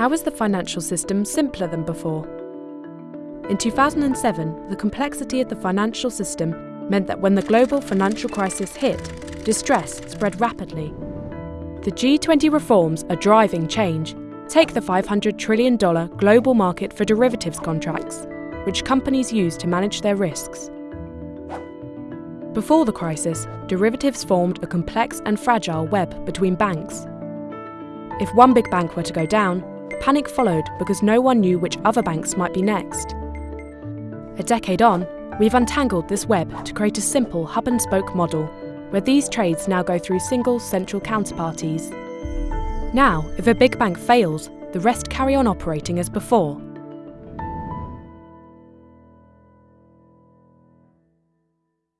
How is the financial system simpler than before? In 2007, the complexity of the financial system meant that when the global financial crisis hit, distress spread rapidly. The G20 reforms are driving change. Take the $500 trillion global market for derivatives contracts, which companies use to manage their risks. Before the crisis, derivatives formed a complex and fragile web between banks. If one big bank were to go down, panic followed because no one knew which other banks might be next. A decade on, we've untangled this web to create a simple hub and spoke model where these trades now go through single central counterparties. Now, if a big bank fails, the rest carry on operating as before,